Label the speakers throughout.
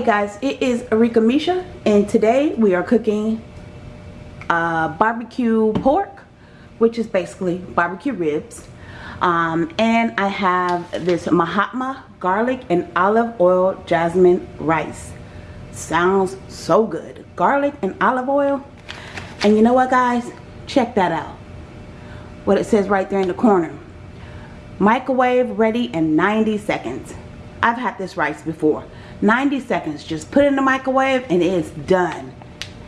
Speaker 1: Hey guys, it is Arika Misha and today we are cooking uh, barbecue pork, which is basically barbecue ribs. Um, and I have this Mahatma garlic and olive oil jasmine rice. Sounds so good. Garlic and olive oil. And you know what guys? Check that out. What it says right there in the corner. Microwave ready in 90 seconds. I've had this rice before. 90 seconds. Just put it in the microwave and it's done.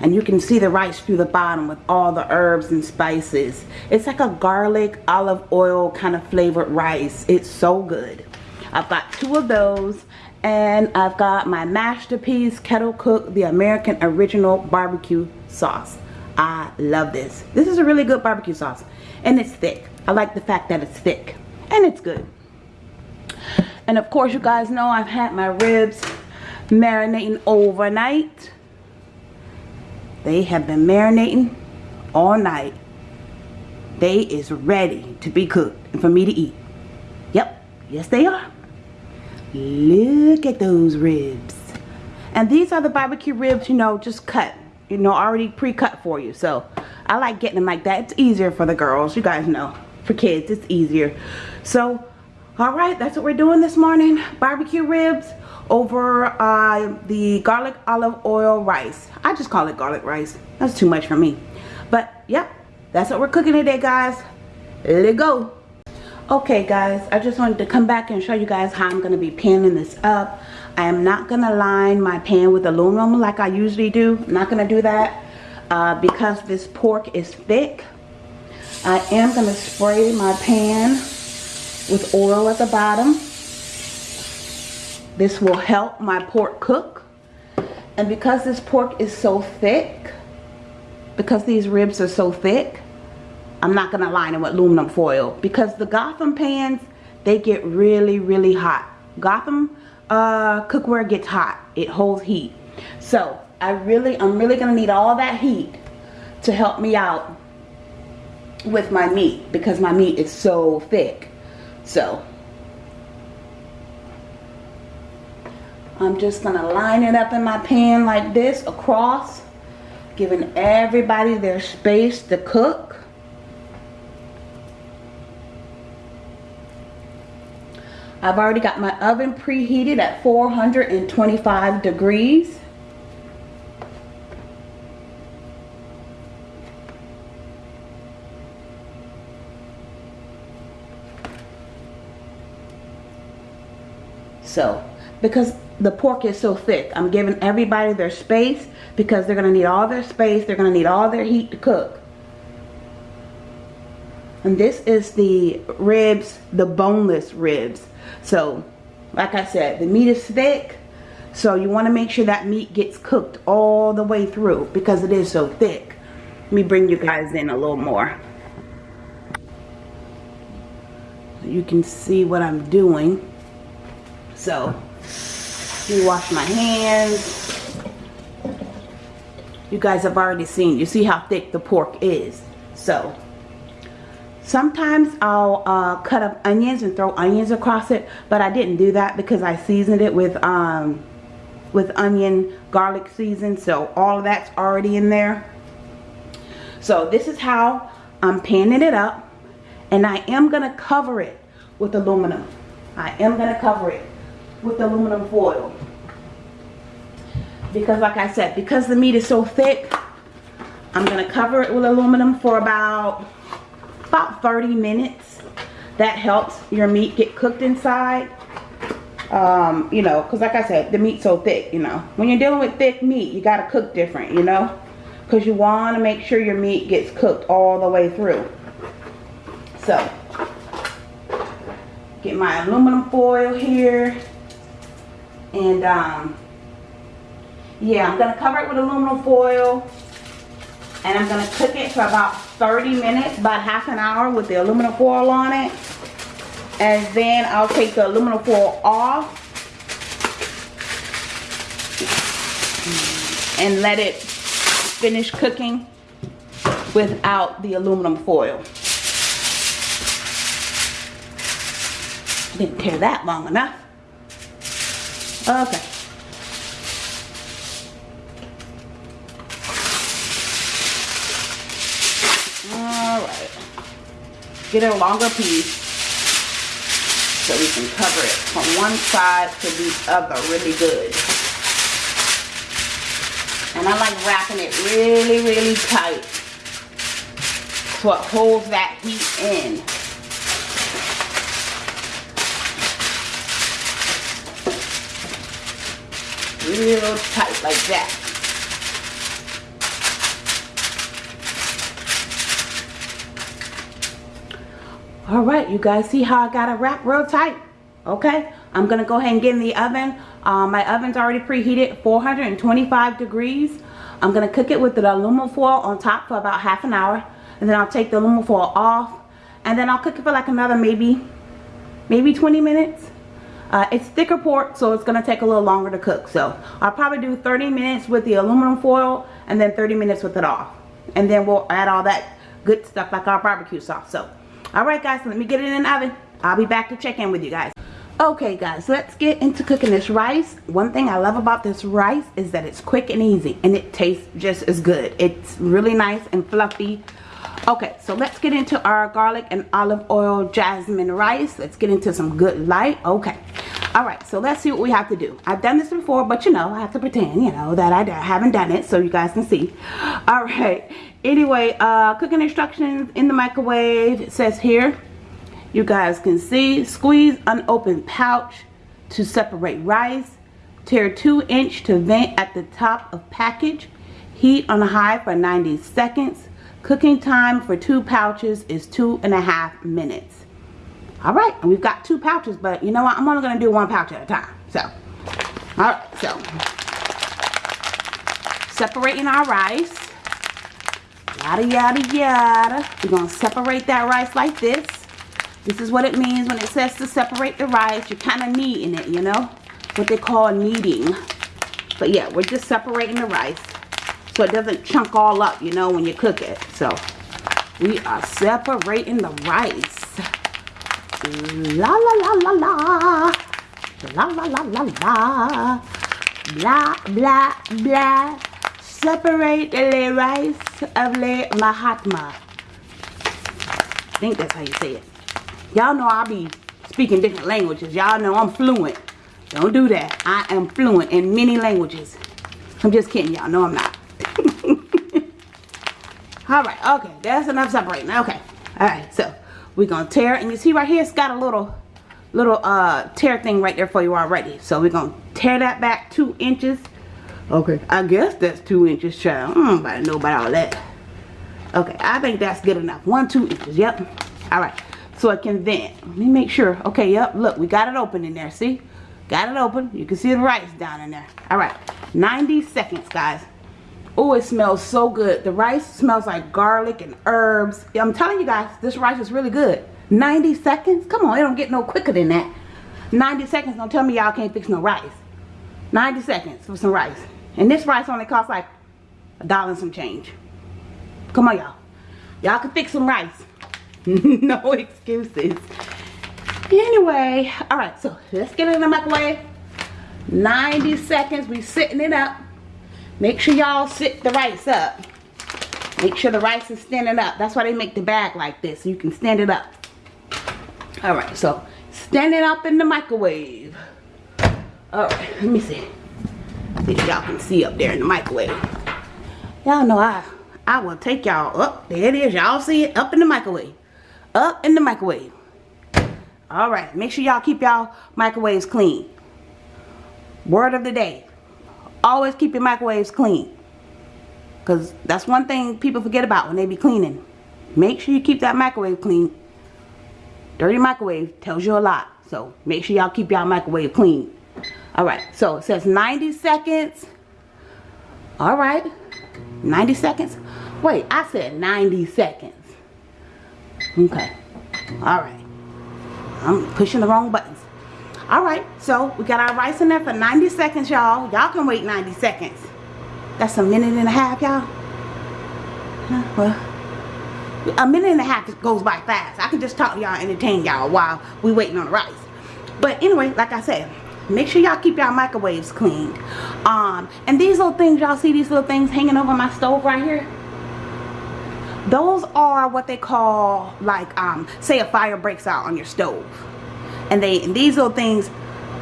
Speaker 1: And you can see the rice through the bottom with all the herbs and spices. It's like a garlic, olive oil kind of flavored rice. It's so good. I've got two of those. And I've got my Masterpiece Kettle Cook, the American Original Barbecue Sauce. I love this. This is a really good barbecue sauce. And it's thick. I like the fact that it's thick. And it's good. And of course, you guys know I've had my ribs marinating overnight. They have been marinating all night. They is ready to be cooked and for me to eat. Yep, yes they are. Look at those ribs. And these are the barbecue ribs, you know, just cut. You know, already pre-cut for you. So, I like getting them like that. It's easier for the girls. You guys know. For kids, it's easier. So, Alright, that's what we're doing this morning. Barbecue ribs over uh, the garlic olive oil rice. I just call it garlic rice. That's too much for me. But, yep, that's what we're cooking today, guys. Let it go. Okay, guys, I just wanted to come back and show you guys how I'm going to be panning this up. I am not going to line my pan with aluminum like I usually do. I'm not going to do that uh, because this pork is thick. I am going to spray my pan with oil at the bottom. This will help my pork cook. And because this pork is so thick, because these ribs are so thick, I'm not going to line them with aluminum foil. Because the Gotham pans, they get really, really hot. Gotham uh, cookware gets hot. It holds heat. So, I really, I'm really going to need all that heat to help me out with my meat. Because my meat is so thick. So I'm just to line it up in my pan like this across. Giving everybody their space to cook. I've already got my oven preheated at 425 degrees. So, because the pork is so thick, I'm giving everybody their space because they're going to need all their space. They're going to need all their heat to cook. And this is the ribs, the boneless ribs. So, like I said, the meat is thick. So you want to make sure that meat gets cooked all the way through because it is so thick. Let me bring you guys in a little more. You can see what I'm doing. So, you wash my hands. You guys have already seen. You see how thick the pork is. So, sometimes I'll uh, cut up onions and throw onions across it. But I didn't do that because I seasoned it with, um, with onion garlic season. So, all of that's already in there. So, this is how I'm panning it up. And I am going to cover it with aluminum. I am going to cover it with aluminum foil. Because like I said, because the meat is so thick, I'm going to cover it with aluminum for about, about 30 minutes. That helps your meat get cooked inside. Um, you know, because like I said, the meat's so thick, you know. When you're dealing with thick meat, you got to cook different, you know. Because you want to make sure your meat gets cooked all the way through. So, get my aluminum foil here. And um, yeah, I'm going to cover it with aluminum foil. And I'm going to cook it for about 30 minutes, about half an hour with the aluminum foil on it. And then I'll take the aluminum foil off. And let it finish cooking without the aluminum foil. Didn't tear that long enough. Oh, okay. Alright. Get a longer piece so we can cover it from one side to the other really good. And I like wrapping it really, really tight so it holds that heat in. Real tight like that. all right you guys see how I got it wrapped real tight okay? I'm gonna go ahead and get in the oven. Um, my oven's already preheated 425 degrees. I'm gonna cook it with the aluminum foil on top for about half an hour and then I'll take the aluminum foil off and then I'll cook it for like another maybe maybe 20 minutes uh, it's thicker pork so it's gonna take a little longer to cook so I'll probably do 30 minutes with the aluminum foil and then 30 minutes with it off and then we'll add all that good stuff like our barbecue sauce so Alright guys, let me get it in the oven. I'll be back to check in with you guys. Okay guys, let's get into cooking this rice. One thing I love about this rice is that it's quick and easy and it tastes just as good. It's really nice and fluffy. Okay, so let's get into our garlic and olive oil jasmine rice. Let's get into some good light. Okay. Alright, so let's see what we have to do. I've done this before, but you know, I have to pretend, you know, that I haven't done it so you guys can see. Alright, anyway uh, cooking instructions in the microwave it says here you guys can see squeeze unopened pouch to separate rice tear 2 inch to vent at the top of package heat on high for 90 seconds cooking time for two pouches is two and a half minutes. All right and we've got two pouches but you know what? I'm only going to do one pouch at a time so. All right so. Separating our rice. Yada yada yada. We're gonna separate that rice like this. This is what it means when it says to separate the rice. You're kind of kneading it you know? What they call kneading. But yeah we're just separating the rice so it doesn't chunk all up, you know, when you cook it. So we are separating the rice. La la la la la. La la la la la. Blah blah blah. Separate the rice of the Mahatma. I think that's how you say it. Y'all know I be speaking different languages. Y'all know I'm fluent. Don't do that. I am fluent in many languages. I'm just kidding. Y'all know I'm not. Alright, okay. That's enough separating. Okay. Alright, so we're to tear. And you see right here, it's got a little little uh tear thing right there for you already. So we're to tear that back two inches Okay, I guess that's two inches, child. I don't know about all that. Okay, I think that's good enough. One, two inches, yep. All right, so I can vent. Let me make sure. Okay, yep, look, we got it open in there, see? Got it open. You can see the rice down in there. All right, 90 seconds, guys. Oh, it smells so good. The rice smells like garlic and herbs. I'm telling you guys, this rice is really good. 90 seconds? Come on, it don't get no quicker than that. 90 seconds, don't tell me y'all can't fix no rice. 90 seconds for some rice. And this rice only costs like a dollar and some change. Come on, y'all. Y'all can fix some rice. no excuses. Anyway, all right, so let's get it in the microwave. 90 seconds, we sitting it up. Make sure y'all sit the rice up. Make sure the rice is standing up. That's why they make the bag like this, so you can stand it up. All right, so stand it up in the microwave. All right, let me see. See if y'all can see up there in the microwave. Y'all know I I will take y'all up. There it is. Y'all see it up in the microwave. Up in the microwave. All right. Make sure y'all keep y'all microwaves clean. Word of the day. Always keep your microwaves clean. Because that's one thing people forget about when they be cleaning. Make sure you keep that microwave clean. Dirty microwave tells you a lot. So make sure y'all keep y'all microwave clean. All right, so it says 90 seconds. All right, 90 seconds. Wait, I said 90 seconds. Okay, all right. I'm pushing the wrong buttons. All right, so we got our rice in there for 90 seconds, y'all. Y'all can wait 90 seconds. That's a minute and a half, y'all. well, a minute and a half goes by fast. I can just talk to y'all, entertain y'all while we waiting on the rice. But anyway, like I said, make sure y'all keep y'all microwaves cleaned um and these little things y'all see these little things hanging over my stove right here those are what they call like um say a fire breaks out on your stove and they these little things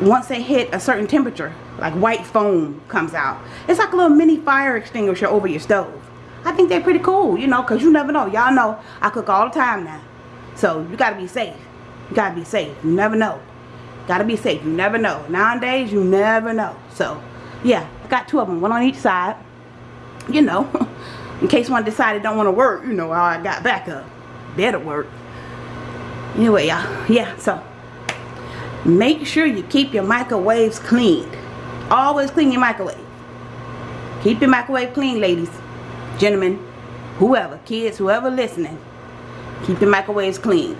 Speaker 1: once they hit a certain temperature like white foam comes out. It's like a little mini fire extinguisher over your stove. I think they're pretty cool you know because you never know. Y'all know I cook all the time now. So you gotta be safe. You gotta be safe. You never know. Gotta be safe. You never know. Nowadays you never know. So yeah I got two of them one on each side. You know in case one decided don't want to work you know I got backup. Better work. Anyway y'all yeah so make sure you keep your microwaves clean. Always clean your microwave. Keep your microwave clean ladies gentlemen whoever kids whoever listening. Keep your microwaves clean.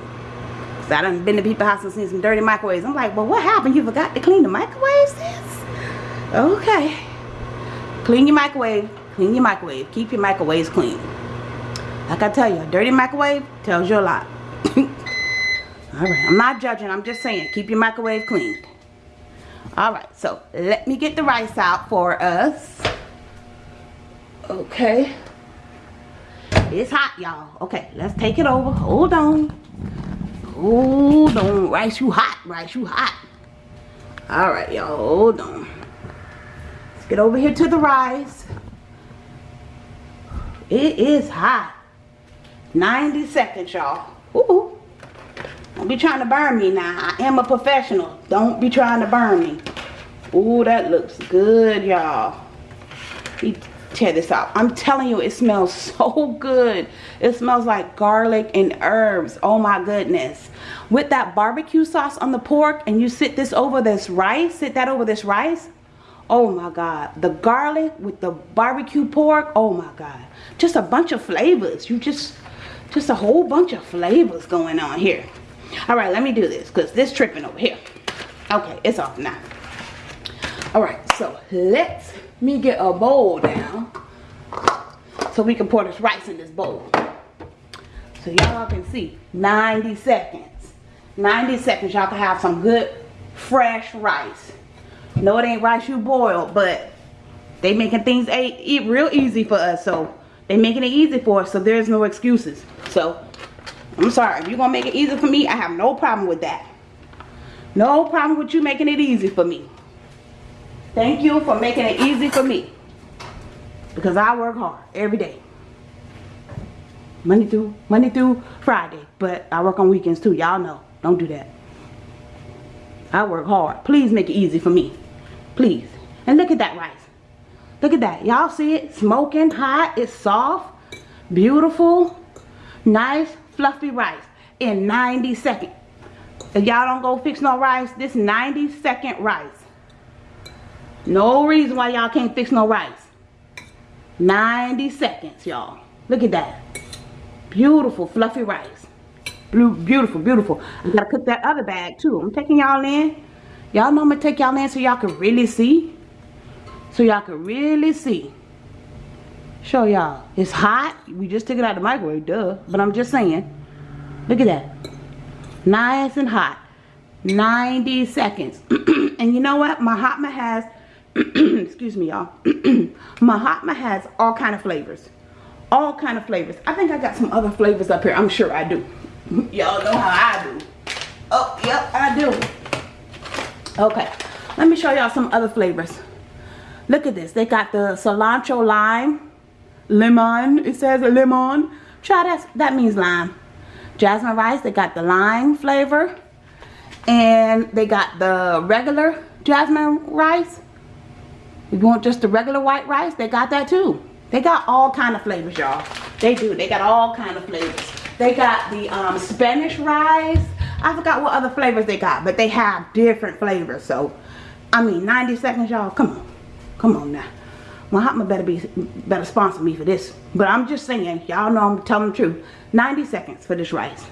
Speaker 1: Cause I done been to people's house and seen some dirty microwaves. I'm like well what happened? You forgot to clean the microwaves okay. Clean your microwave. Clean your microwave. Keep your microwaves clean. Like I tell you, a dirty microwave tells you a lot. Alright, I'm not judging. I'm just saying, keep your microwave clean. Alright, so let me get the rice out for us. Okay. It's hot, y'all. Okay, let's take it over. Hold on. Hold on. Rice, you hot. Rice, you hot. Alright, y'all. Hold on. Let's get over here to the rice. It is hot. 90 seconds, y'all. Ooh. Don't be trying to burn me now. I am a professional. Don't be trying to burn me. Ooh, that looks good, y'all. Tear this out. I'm telling you, it smells so good. It smells like garlic and herbs. Oh my goodness. With that barbecue sauce on the pork and you sit this over this rice, sit that over this rice, oh my god the garlic with the barbecue pork oh my god just a bunch of flavors you just just a whole bunch of flavors going on here all right let me do this because this tripping over here okay it's off now all right so let's me get a bowl down so we can pour this rice in this bowl so y'all can see 90 seconds 90 seconds y'all can have some good fresh rice no, it ain't rice you boiled, but they making things eat real easy for us. So they making it easy for us. So there's no excuses. So I'm sorry. If you're going to make it easy for me, I have no problem with that. No problem with you making it easy for me. Thank you for making it easy for me. Because I work hard every day. Monday through Monday through Friday. But I work on weekends too. Y'all know. Don't do that. I work hard. Please make it easy for me. Please. And look at that rice. Look at that. Y'all see it? Smoking hot. It's soft. Beautiful. Nice fluffy rice in 90 seconds. If y'all don't go fix no rice, this 90 second rice. No reason why y'all can't fix no rice. 90 seconds, y'all. Look at that. Beautiful fluffy rice. Blue, Beautiful, beautiful. I gotta cook that other bag too. I'm taking y'all in Y'all know I'm to take y'all in so y'all can really see. So y'all can really see. Show y'all. It's hot. We just took it out of the microwave, duh. But I'm just saying. Look at that. Nice and hot. 90 seconds. and you know what? Mahatma has, excuse me y'all. Mahatma has all kind of flavors. All kind of flavors. I think I got some other flavors up here. I'm sure I do. y'all know how I do. Oh, yep, I do okay let me show y'all some other flavors look at this they got the cilantro lime lemon it says lemon try that that means lime jasmine rice they got the lime flavor and they got the regular jasmine rice if you want just the regular white rice they got that too they got all kind of flavors y'all they do they got all kind of flavors they got the um, spanish rice I forgot what other flavors they got, but they have different flavors. So, I mean, 90 seconds, y'all. Come on. Come on now. Mahatma better be better sponsor me for this. But I'm just saying, y'all know I'm telling the truth. 90 seconds for this rice.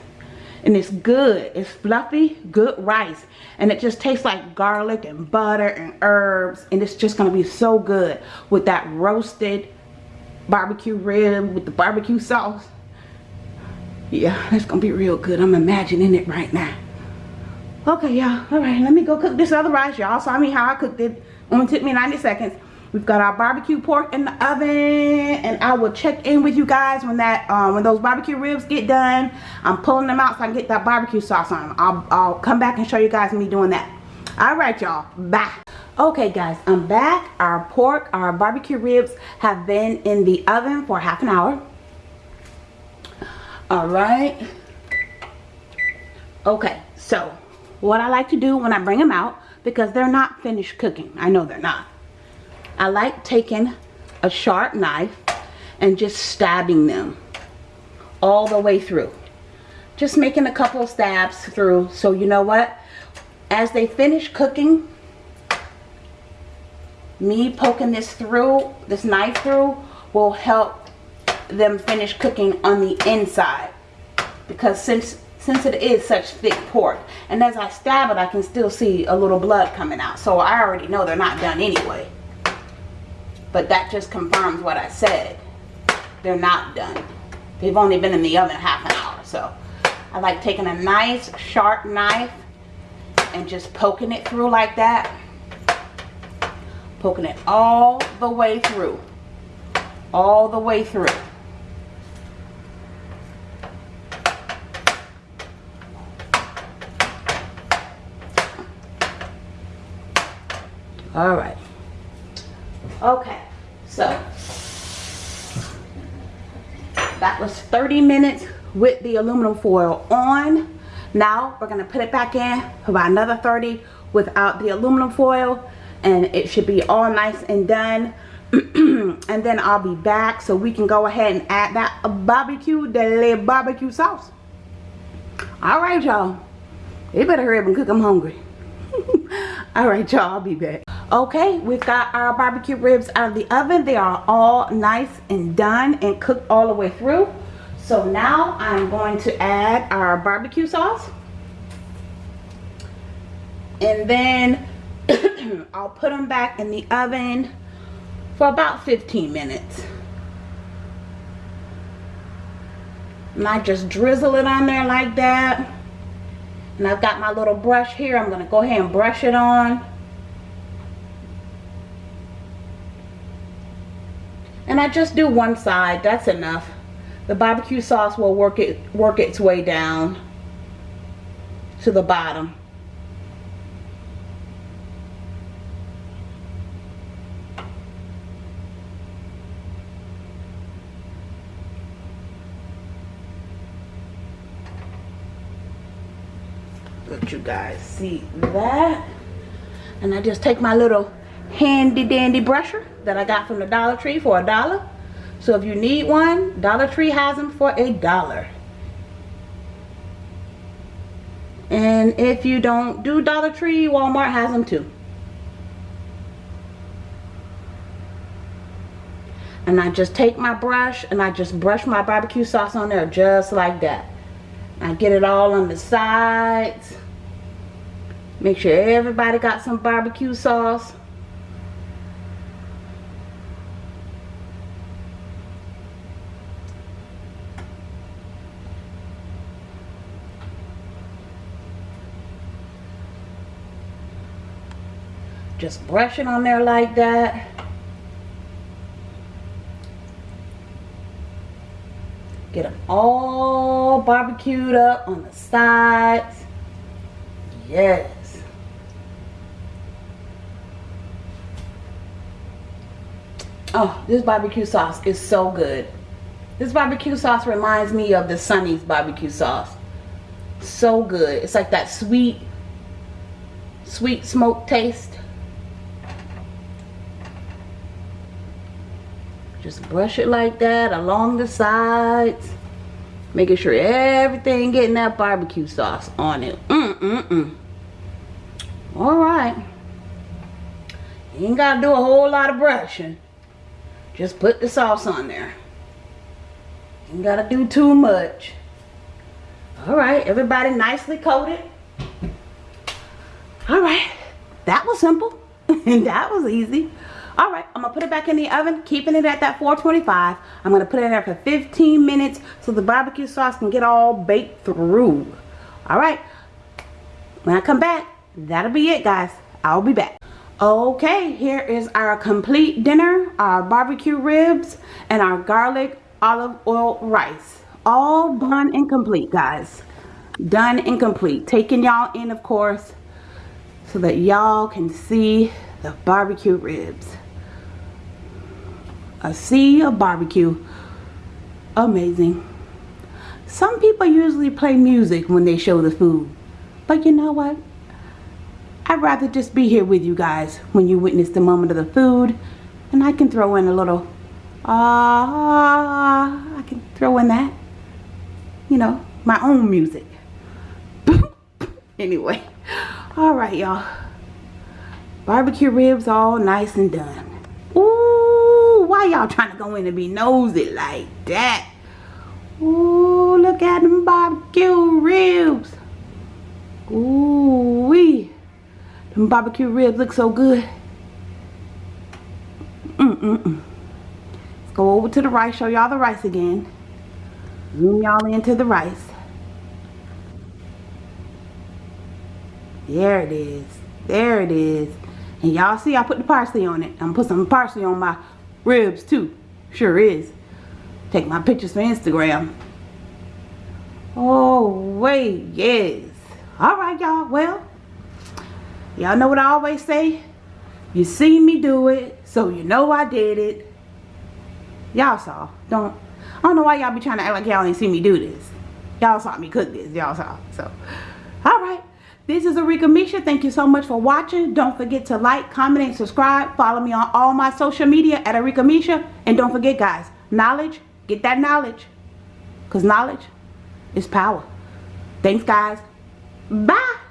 Speaker 1: And it's good. It's fluffy, good rice. And it just tastes like garlic and butter and herbs. And it's just going to be so good with that roasted barbecue rib with the barbecue sauce yeah that's gonna be real good i'm imagining it right now okay y'all all right let me go cook this other rice y'all saw me how i cooked it only took me 90 seconds we've got our barbecue pork in the oven and I will check in with you guys when that um, when those barbecue ribs get done. I'm pulling them out so I can get that barbecue sauce on them I'll, I'll come back and show you guys me doing that. All right y'all. Bye. Okay guys. I'm back. Our pork our barbecue ribs have been in the oven for half an hour. All right. Okay so what I like to do when I bring them out because they're not finished cooking. I know they're not I like taking a sharp knife and just stabbing them all the way through. Just making a couple stabs through. So you know what? As they finish cooking me poking this through this knife through will help them finish cooking on the inside. Because since since it is such thick pork and as I stab it I can still see a little blood coming out. So I already know they're not done anyway but that just confirms what I said. They're not done. They've only been in the oven half an hour so I like taking a nice sharp knife and just poking it through like that. Poking it all the way through. All the way through. All right okay so that was 30 minutes with the aluminum foil on. Now we're going to put it back in for about another 30 without the aluminum foil and it should be all nice and done. And then I'll be back so we can go ahead and add that barbecue deli barbecue sauce. All right y'all. You better hurry up and cook I'm hungry. All right y'all I'll be back okay we've got our barbecue ribs out of the oven they are all nice and done and cooked all the way through so now I'm going to add our barbecue sauce. And then I'll put them back in the oven for about 15 minutes. And I just drizzle it on there like that. And I've got my little brush here. I'm going to go ahead and brush it on. And I just do one side. That's enough the barbecue sauce will work it work its way down to the bottom let you guys see that and I just take my little handy dandy brusher that I got from the Dollar Tree for a dollar so if you need one, Dollar Tree has them for a dollar. And if you don't do Dollar Tree, Walmart has them too. And I just take my brush and I just brush my barbecue sauce on there just like that. I get it all on the sides. Make sure everybody got some barbecue sauce. Just brush it on there like that. Get them all barbecued up on the sides. Yes. Oh, this barbecue sauce is so good. This barbecue sauce reminds me of the Sonny's barbecue sauce. So good. It's like that sweet, sweet smoke taste. Just brush it like that along the sides. Making sure everything getting that barbecue sauce on it. Mm-mm-mm. Alright. You ain't got to do a whole lot of brushing. Just put the sauce on there. You ain't got to do too much. Alright, everybody nicely coated. Alright, that was simple. and that was easy all right i'm gonna put it back in the oven keeping it at that 425 i'm gonna put it in there for 15 minutes so the barbecue sauce can get all baked through all right when i come back that'll be it guys i'll be back Okay, here is our complete dinner, our barbecue ribs, and our garlic olive oil rice. All done and complete, guys. Done and complete. Taking y'all in, of course, so that y'all can see the barbecue ribs. A sea of barbecue. Amazing. Some people usually play music when they show the food. But you know what? I'd rather just be here with you guys when you witness the moment of the food. And I can throw in a little, ah, uh, I can throw in that, you know, my own music. anyway, all right, y'all. Barbecue ribs all nice and done. Ooh, why y'all trying to go in and be nosy like that? Ooh, look at them barbecue ribs. Ooh, wee. Them barbecue ribs look so good. Mm-mm-mm. Let's go over to the rice, show y'all the rice again. Zoom y'all into the rice. There it is. There it is. And y'all see I put the parsley on it. I'm gonna put some parsley on my ribs too. Sure is. Take my pictures for Instagram. Oh, wait, yes. All right, y'all. Well, Y'all know what I always say? You see me do it, so you know I did it. Y'all saw. Don't. I don't know why y'all be trying to act like y'all ain't see me do this. Y'all saw me cook this. Y'all saw. So. This is Arika Misha. Thank you so much for watching. Don't forget to like, comment, and subscribe. Follow me on all my social media at Arika Misha. And don't forget, guys, knowledge, get that knowledge. Because knowledge is power. Thanks, guys. Bye.